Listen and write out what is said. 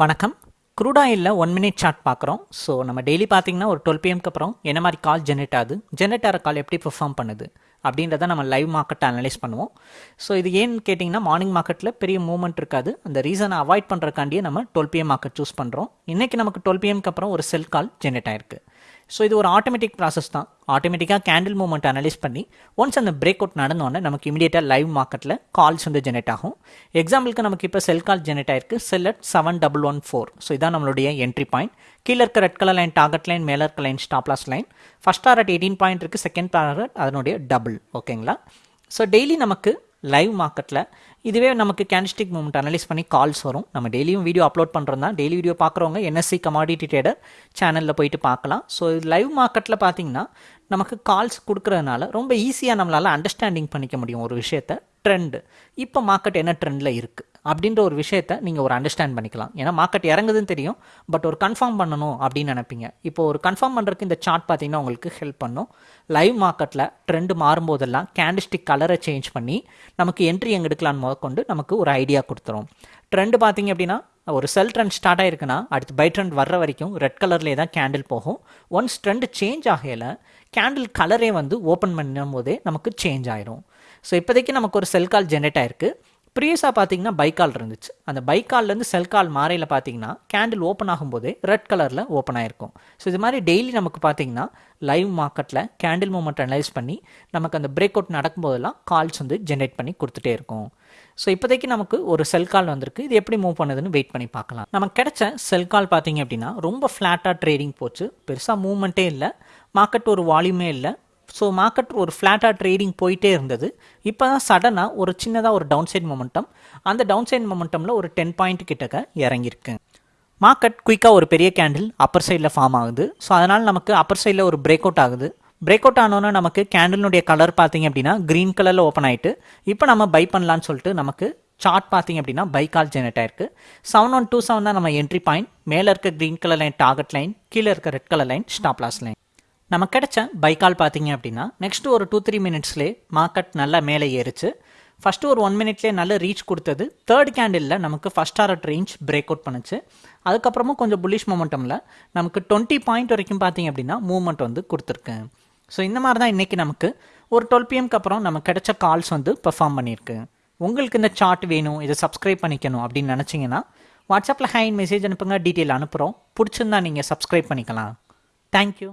வணக்கம். க்ரூட் ஆயிலில் one minute chart பார்க்குறோம். ஸோ நம்ம டெய்லி பார்த்தீங்கன்னா ஒரு டுவெல் பிஎம்க்கு அப்புறம் என்ன மாதிரி கால் ஜென்ரேட் ஆகுது? ஜென்ரேட் ஆகிற கால் எப்படி பெர்ஃபார்ம் பண்ணுது? அப்படின்றத நம்ம லைவ் மார்க்கெட்டை அனலைஸ் பண்ணுவோம். ஸோ இது ஏன்னு கேட்டிங்கன்னா மார்னிங் மார்க்கெட்டில் பெரிய மூவ்மெண்ட் இருக்காது. அந்த ரீசனை அவாய்ட் பண்ணுறக்காண்டியே நம்ம டுவெல் பிஎம் மார்க்கெட் சூஸ் பண்ணுறோம் இன்றைக்கி நமக்கு டுவெல் பிஎம்க்கு அப்புறம் ஒரு செல் கால் ஜென்ரேட் ஆயிருக்கு. ஸோ இது ஒரு ஆட்டோமேட்டிக் ப்ராசஸ் தான். ஆட்டோமேட்டிக்காக கேண்டில் மூவ்மெண்ட் அனலைஸ் பண்ணி ஒன்ஸ் அந்த பிரேக் அவுட் நடந்தோடனே நமக்கு இமீடியட்டாக லைவ் மார்க்கெட்டில் கால்ஸ் வந்து ஜெனரேட் ஆகும். எக்ஸாம்பிளுக்கு நமக்கு இப்போ செல் கால் ஜெனரேட் ஆயிருக்கு. Sell at seven double one four so இதான் நம்மளுடைய என்ட்ரி பாயிண்ட் கீழே இருக்க red colour line target line மேலே இருக்க line stop loss line first target eighteen point இருக்குது செகண்ட் டாரட் அதனுடைய டபுள் ஓகேங்களா ஸோ டெய்லி நமக்கு லைவ் மார்க்கெட்டில் இதுவே நமக்கு கேண்டிஸ்டிக் மூமெண்ட் அனலைஸ் பண்ணி கால்ஸ் வரும். நம்ம டெய்லியும் வீடியோ அப்லோட் பண்ணுறோம் தான் டெய்லி வீடியோ பார்க்குறவங்க என்எஸ்சி கமாடிட்டி ட்ரேடர் சேனலில் போயிட்டு பார்க்கலாம். ஸோ லைவ் மார்க்கெட்டில் பார்த்தீங்கன்னா நமக்கு கால்ஸ் கொடுக்குறதுனால ரொம்ப ஈஸியாக நம்மளால் அண்டர்ஸ்டாண்டிங் பண்ணிக்க முடியும் ஒரு விஷயத்த. ட்ரெண்டு இப்போ மார்க்கெட் என்ன ட்ரெண்டில் இருக்குது அப்படின்ற ஒரு விஷயத்த நீங்கள் ஒரு அண்டர்ஸ்டாண்ட் பண்ணிக்கலாம். ஏன்னா மார்க்கெட் இறங்குதுன்னு தெரியும் பட் ஒரு கன்ஃபார்ம் பண்ணணும் அப்படின்னு நினைப்பீங்க. இப்போ ஒரு கன்ஃபார்ம் பண்ணுறதுக்கு இந்த சார்ட் பார்த்தீங்கன்னா உங்களுக்கு ஹெல்ப் பண்ணும். லைவ் மார்க்கெட்டில் ட்ரெண்டு மாறும்போதெல்லாம் கேண்டிஸ்டிக் கலரை சேஞ்ச் பண்ணி நமக்கு என்ட்ரி எங்கே எடுக்கலான்னு முதற்கொண்டு நமக்கு ஒரு ஐடியா கொடுத்துரும். ட்ரெண்டு பார்த்தீங்க அப்படின்னா ஒரு செல் ட்ரெண்ட் ஸ்டார்ட் ஆயிருக்குன்னா அடுத்து பை ட்ரெண்ட் வர்ற வரைக்கும் ரெட் கலர்லேயே தான் கேண்டில் போகும். ஒன்ஸ் ட்ரெண்ட் சேஞ்ச் ஆகையில் கேண்டில் கலரே வந்து ஓப்பன் பண்ணும் போதே நமக்கு சேஞ்ச் ஆயிரும். ஸோ இப்போதைக்கு நமக்கு ஒரு செல் கால் ஜென்ரேட் ஆயிருக்கு. ப்ரீவியஸாக பார்த்தீங்கன்னா பைக்கால் இருந்துச்சு. அந்த பைக்கால்லேருந்து செல் கால் மாறையில் பார்த்தீங்கன்னா கேண்டில் ஓப்பன் ஆகும்போதே ரெட் கலரில் ஓப்பன் ஆகிருக்கும் ஸோ இது மாதிரி டெய்லி நமக்கு பார்த்தீங்கன்னா லைவ் மார்க்கெட்டில் கேண்டில் மூமெண்ட் அனலைஸ் பண்ணி நமக்கு அந்த பிரேக் அவுட் நடக்கும்போதெல்லாம் கால்ஸ் வந்து ஜென்ரேட் பண்ணி கொடுத்துட்டே இருக்கும். ஸோ இப்போதைக்கு நமக்கு ஒரு செல் கால் வந்திருக்கு. இது எப்படி மூவ் பண்ணுதுன்னு வெயிட் பண்ணி பார்க்கலாம். நமக்கு கிடைச்ச செல் கால் பார்த்தீங்க அப்படின்னா ரொம்ப ஃப்ளாட்டாக ட்ரேடிங் போச்சு. பெருசாக மூவ்மெண்ட்டே இல்லை. மார்க்கெட் ஒரு வால்யூமே இல்லை. ஸோ மார்க்கெட் ஒரு ஃப்ளாட்டாக ட்ரேடிங் போயிட்டே இருந்தது. இப்போ தான் சடனாக ஒரு சின்னதாக ஒரு டவுன் சைட் மொமெண்டம் அந்த டவுன் சைட் மொமெண்டமில் ஒரு டென் பாயிண்ட் கிட்டக்க இறங்கியிருக்கு. மார்க்கெட் குயிக்காக ஒரு பெரிய கேண்டில் அப்பர் சைடில் ஃபார்ம் ஆகுது. ஸோ அதனால் நமக்கு அப்பர் சைடில் ஒரு பிரேக் அவுட் ஆகுது. பிரேக் அவுட் ஆனோன்னே நமக்கு கேண்டிலுடைய கலர் பார்த்தீங்க அப்படின்னா க்ரீன் கலரில் ஓப்பன் ஆகிட்டு இப்போ நம்ம பை பண்ணலான்னு சொல்லிட்டு நமக்கு சார்ட் பார்த்தீங்க அப்படின்னா பை கால் ஜெனரேட் ஆயிருக்கு. செவன் ஒன் டூ செவன் தான் நம்ம என்ட்ரி பாயிண்ட் மேலே இருக்க green colour line target line கீழே இருக்க red colour line stop loss line நம்ம கிடைச்ச பைக்கால் பார்த்தீங்க அப்படின்னா நெக்ஸ்ட் ஒரு டூ த்ரீ மினிட்ஸ்லேயே மார்க்கெட் நல்லா மேலே ஏறிச்சு. ஃபஸ்ட்டு ஒரு ஒன் மினிட்லேயே நல்ல ரீச் கொடுத்தது. தேர்ட் கேண்டிலில் நமக்கு first target range break out பண்ணுச்சு. அதுக்கப்புறமும் கொஞ்சம் புல்லிஷ் மொமெண்டமில் நமக்கு டுவெண்ட்டி பாயிண்ட் வரைக்கும் பார்த்தீங்க அப்படின்னா மூவ்மெண்ட் வந்து கொடுத்துருக்கேன் ஸோ இந்த மாதிரி தான் இன்றைக்கி நமக்கு ஒரு டுவெல் பிஎம்க்கு அப்புறம் நமக்கு கிடைச்ச கால்ஸ் வந்து பெர்ஃபார்ம் பண்ணியிருக்கு. உங்களுக்கு இந்த சார்ட் வேணும் இதை சப்ஸ்கிரைப் பண்ணிக்கணும் அப்படின்னு நினச்சிங்கன்னா வாட்ஸ்அப்பில் ஹேண்ட் மெசேஜ் அனுப்புங்க டீட்டெயில் அனுப்புகிறோம் பிடிச்சிருந்தா நீங்கள் சப்ஸ்கிரைப் பண்ணிக்கலாம். தேங்க்யூ